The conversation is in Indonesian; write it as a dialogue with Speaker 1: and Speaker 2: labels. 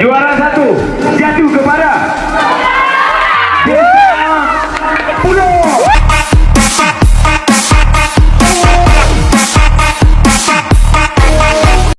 Speaker 1: Juara satu.